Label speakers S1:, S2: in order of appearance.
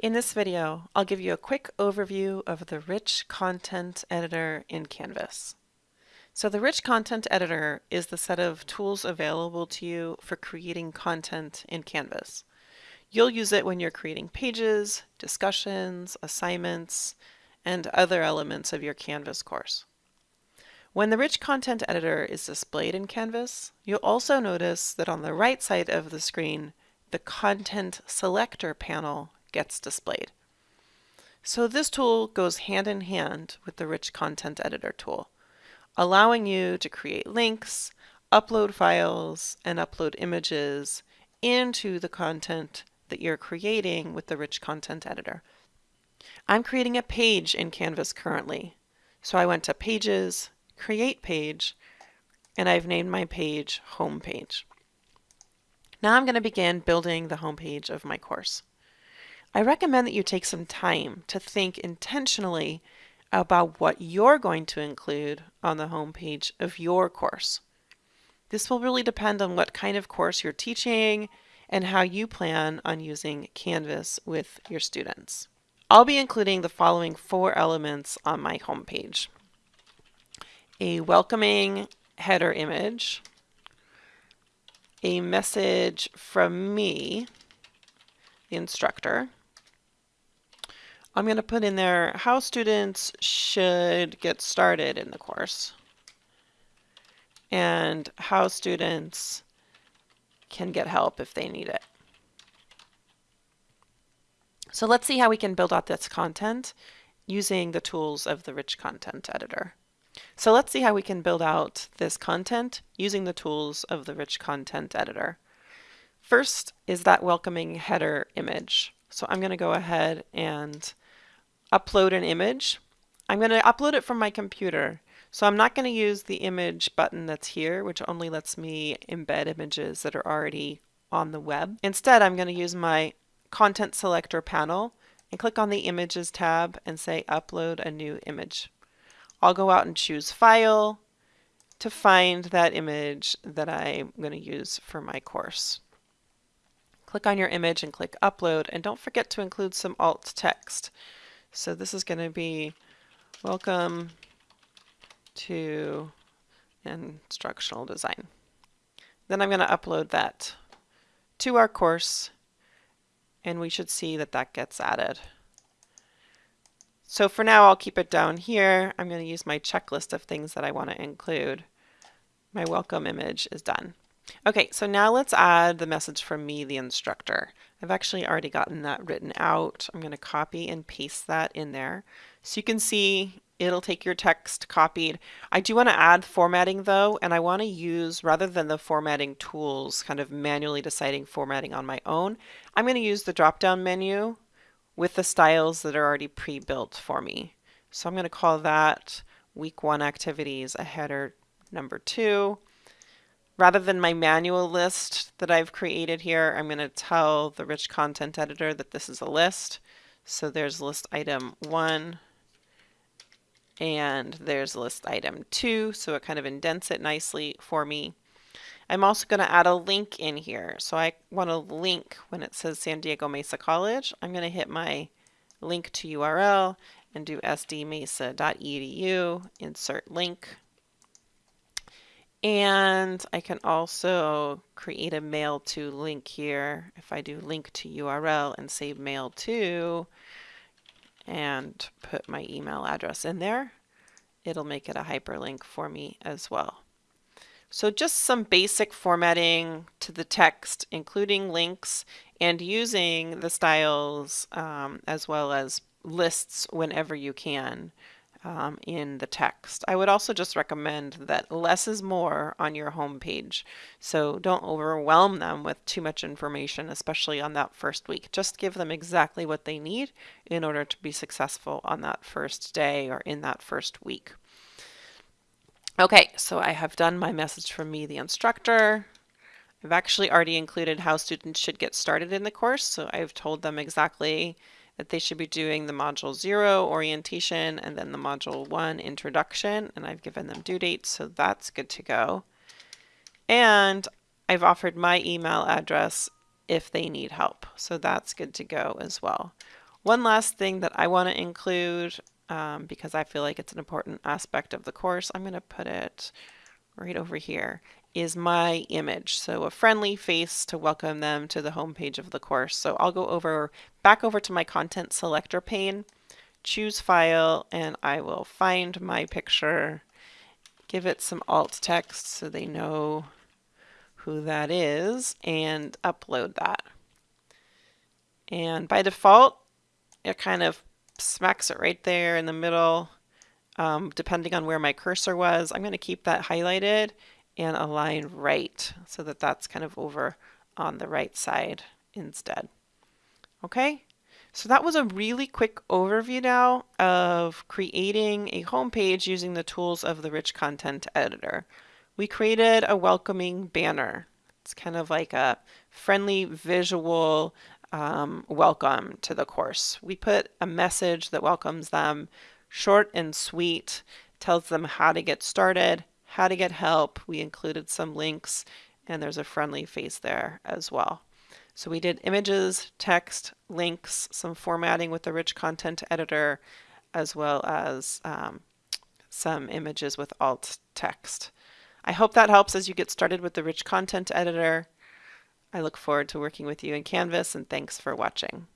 S1: In this video, I'll give you a quick overview of the Rich Content Editor in Canvas. So the Rich Content Editor is the set of tools available to you for creating content in Canvas. You'll use it when you're creating pages, discussions, assignments, and other elements of your Canvas course. When the Rich Content Editor is displayed in Canvas, you'll also notice that on the right side of the screen, the Content Selector panel gets displayed. So this tool goes hand in hand with the Rich Content Editor tool, allowing you to create links, upload files, and upload images into the content that you're creating with the Rich Content Editor. I'm creating a page in Canvas currently. So I went to Pages, Create Page, and I've named my page Home Page. Now I'm going to begin building the homepage of my course. I recommend that you take some time to think intentionally about what you're going to include on the homepage of your course. This will really depend on what kind of course you're teaching and how you plan on using Canvas with your students. I'll be including the following four elements on my homepage. A welcoming header image, a message from me, the instructor, I'm going to put in there how students should get started in the course and how students can get help if they need it. So let's see how we can build out this content using the tools of the Rich Content Editor. So let's see how we can build out this content using the tools of the Rich Content Editor. First is that welcoming header image. So I'm going to go ahead and upload an image. I'm going to upload it from my computer. So I'm not going to use the image button that's here, which only lets me embed images that are already on the web. Instead, I'm going to use my content selector panel and click on the images tab and say upload a new image. I'll go out and choose file to find that image that I'm going to use for my course. Click on your image and click upload and don't forget to include some alt text. So this is going to be welcome to instructional design. Then I'm going to upload that to our course and we should see that that gets added. So for now I'll keep it down here. I'm going to use my checklist of things that I want to include. My welcome image is done. Okay, so now let's add the message from me, the instructor. I've actually already gotten that written out. I'm going to copy and paste that in there. So you can see it'll take your text copied. I do want to add formatting though, and I want to use, rather than the formatting tools, kind of manually deciding formatting on my own, I'm going to use the drop-down menu with the styles that are already pre-built for me. So I'm going to call that week one activities a header number two. Rather than my manual list that I've created here, I'm going to tell the rich content editor that this is a list. So there's list item one and there's list item two. So it kind of indents it nicely for me. I'm also going to add a link in here. So I want a link when it says San Diego Mesa College. I'm going to hit my link to URL and do sdmesa.edu, insert link. And I can also create a mail to link here. If I do link to URL and save mail to and put my email address in there, it'll make it a hyperlink for me as well. So just some basic formatting to the text, including links and using the styles um, as well as lists whenever you can um, in the text. I would also just recommend that less is more on your home page. So don't overwhelm them with too much information, especially on that first week. Just give them exactly what they need in order to be successful on that first day or in that first week. Okay, so I have done my message from me, the instructor. I've actually already included how students should get started in the course, so I've told them exactly that they should be doing the module zero orientation and then the module one introduction and I've given them due dates so that's good to go. And I've offered my email address if they need help so that's good to go as well. One last thing that I want to include, um, because I feel like it's an important aspect of the course, I'm going to put it right over here, is my image. So a friendly face to welcome them to the home page of the course. So I'll go over back over to my content selector pane, choose file, and I will find my picture, give it some alt text so they know who that is, and upload that. And by default, it kind of smacks it right there in the middle. Um, depending on where my cursor was, I'm going to keep that highlighted and align right so that that's kind of over on the right side instead. Okay, so that was a really quick overview now of creating a home page using the tools of the Rich Content Editor. We created a welcoming banner. It's kind of like a friendly visual um, welcome to the course. We put a message that welcomes them, short and sweet, tells them how to get started, how to get help. We included some links and there's a friendly face there as well. So we did images, text, links, some formatting with the rich content editor, as well as um, some images with alt text. I hope that helps as you get started with the rich content editor. I look forward to working with you in Canvas and thanks for watching.